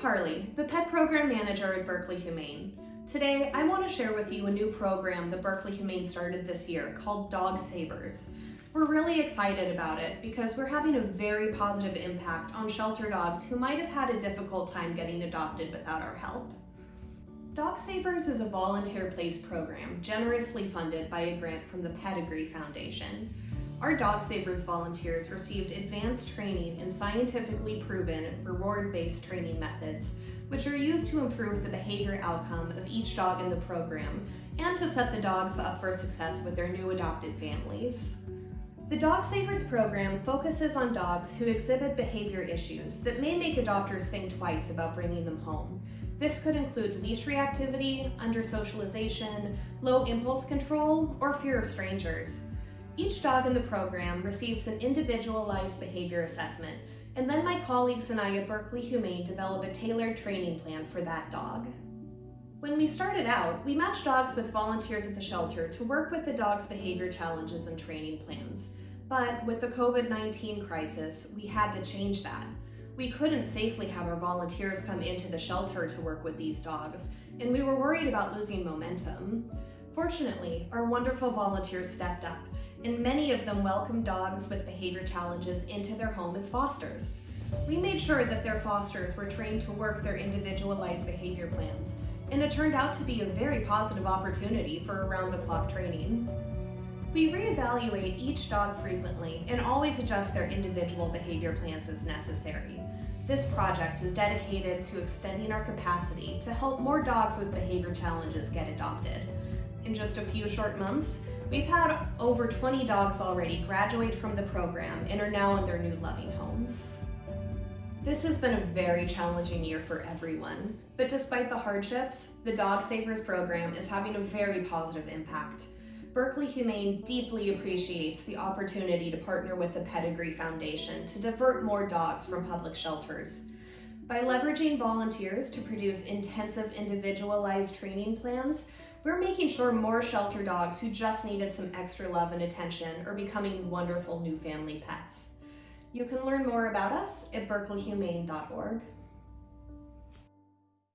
Carly, the Pet Program Manager at Berkeley Humane. Today, I want to share with you a new program that Berkeley Humane started this year called Dog Savers. We're really excited about it because we're having a very positive impact on shelter dogs who might have had a difficult time getting adopted without our help. Dog Savers is a volunteer placed program generously funded by a grant from the Pedigree Foundation. Our Dog Savers volunteers received advanced training in scientifically proven, reward-based training methods, which are used to improve the behavior outcome of each dog in the program and to set the dogs up for success with their new adopted families. The Dog Savers program focuses on dogs who exhibit behavior issues that may make adopters think twice about bringing them home. This could include leash reactivity, under-socialization, low impulse control, or fear of strangers. Each dog in the program receives an individualized behavior assessment, and then my colleagues and I at Berkeley Humane develop a tailored training plan for that dog. When we started out, we matched dogs with volunteers at the shelter to work with the dog's behavior challenges and training plans. But with the COVID-19 crisis, we had to change that. We couldn't safely have our volunteers come into the shelter to work with these dogs, and we were worried about losing momentum. Fortunately, our wonderful volunteers stepped up and many of them welcomed dogs with behavior challenges into their home as fosters. We made sure that their fosters were trained to work their individualized behavior plans, and it turned out to be a very positive opportunity for around-the-clock training. We reevaluate each dog frequently and always adjust their individual behavior plans as necessary. This project is dedicated to extending our capacity to help more dogs with behavior challenges get adopted. In just a few short months, We've had over 20 dogs already graduate from the program and are now in their new loving homes. This has been a very challenging year for everyone, but despite the hardships, the Dog Savers program is having a very positive impact. Berkeley Humane deeply appreciates the opportunity to partner with the Pedigree Foundation to divert more dogs from public shelters. By leveraging volunteers to produce intensive individualized training plans, we're making sure more shelter dogs who just needed some extra love and attention are becoming wonderful new family pets. You can learn more about us at berkeleyhumane.org.